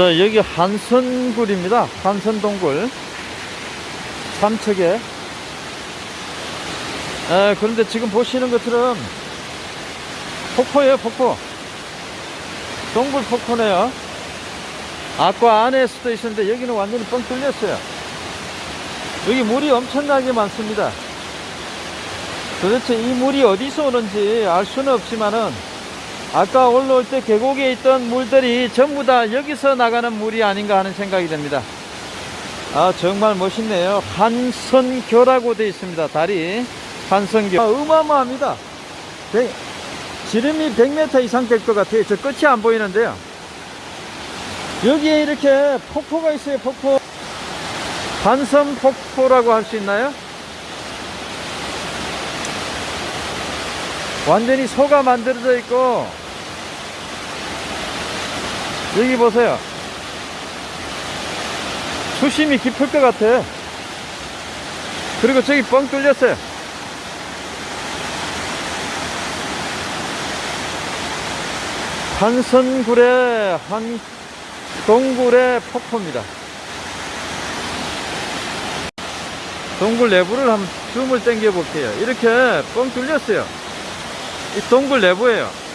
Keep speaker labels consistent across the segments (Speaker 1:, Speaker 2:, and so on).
Speaker 1: 자, 여기 한선굴입니다. 한선동굴. 삼척에. 에, 그런데 지금 보시는 것처럼 폭포예요, 폭포. 동굴 폭포네요. 아까 안에 수도 있었는데 여기는 완전히 뻥 뚫렸어요. 여기 물이 엄청나게 많습니다. 도대체 이 물이 어디서 오는지 알 수는 없지만은 아까 올라올 때 계곡에 있던 물들이 전부 다 여기서 나가는 물이 아닌가 하는 생각이 듭니다. 아 정말 멋있네요. 한선교라고 되어 있습니다. 다리 한선교. 아, 어마어마합니다. 백- 지름이 100m 이상 될 것 같아요. 저 끝이 안 보이는데요. 여기에 이렇게 폭포가 있어요. 폭포. 한선 폭포라고 할 수 있나요? 완전히 소가 만들어져 있고 여기 보세요. 수심이 깊을 것 같아. 그리고 저기 뻥 뚫렸어요. 한선굴의 한 동굴의 폭포입니다. 동굴 내부를 한번 줌을 당겨 볼게요. 이렇게 뻥 뚫렸어요. 이 동굴 내부예요.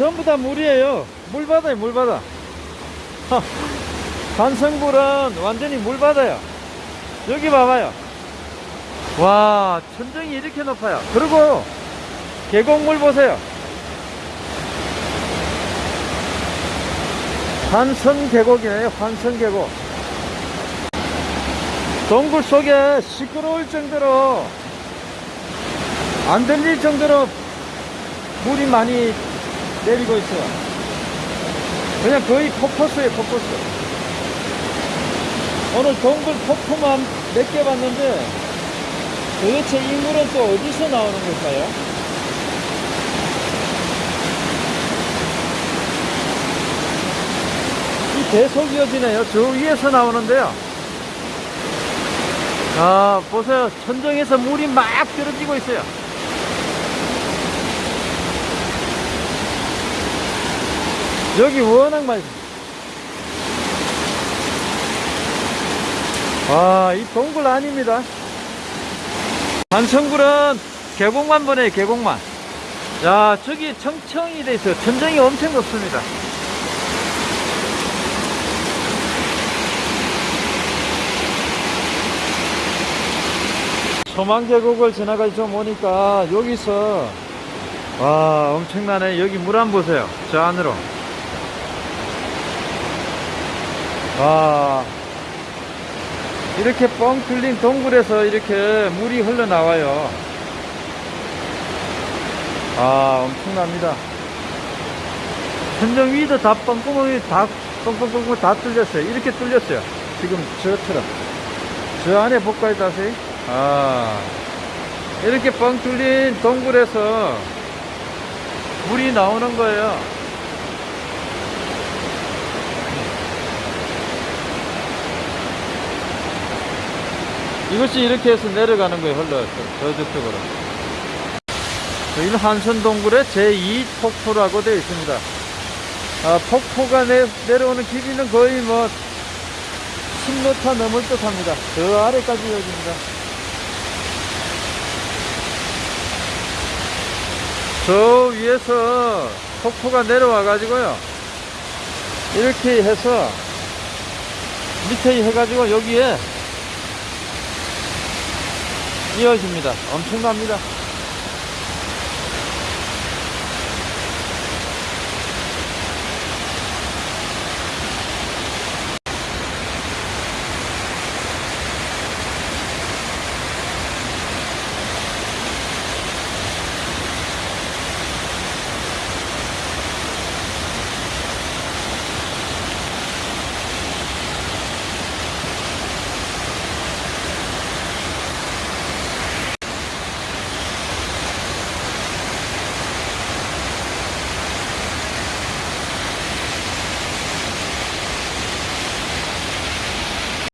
Speaker 1: 전부 다 물이에요. 물바다에 물바다. 간성굴은 완전히 물바다요. 여기 봐봐요. 와, 천정이 이렇게 높아요. 그리고 계곡물 보세요. 환선 계곡이네요. 환선 계곡. 동굴 속에 시끄러울 정도로 안 들릴 정도로 물이 많이 내리고 있어요. 그냥 거의 폭포수예요, 폭포수. 오늘 동굴 폭포만 몇 개 봤는데 도대체 이 물은 또 어디서 나오는 걸까요? 이 계속 이어지네요. 저 위에서 나오는데요. 아, 보세요. 천정에서 물이 막 떨어지고 있어요. 여기 워낙 많이 아, 이 동굴 아닙니다. 한성굴은 계곡만 보내요, 계곡만. 야, 저기 청청이 돼 있어요. 천정이 엄청 높습니다. 소망계곡을 지나가서 좀 오니까 여기서 와 엄청나네 여기 물 안 보세요 저 안으로 와 이렇게 뻥 뚫린 동굴에서 이렇게 물이 흘러나와요. 아 엄청납니다. 천정 위도 다 뻥구멍이 다 뻥뻥뻥뻥 다 뚫렸어요. 이렇게 뚫렸어요. 지금 저처럼. 저 안에 볼까요 다시 아. 이렇게 뻥 뚫린 동굴에서 물이 나오는 거예요. 이것이 이렇게 해서 내려가는 거예요, 흘러서. 저쪽으로. 여기는 한선동굴의 제2폭포라고 되어 있습니다. 아, 폭포가 내, 내려오는 길이는 거의 뭐 10m 넘을 듯 합니다. 저 아래까지 여기입니다. 저 위에서 폭포가 내려와 가지고요 이렇게 해서 밑에 해가지고 여기에 이어집니다. 엄청납니다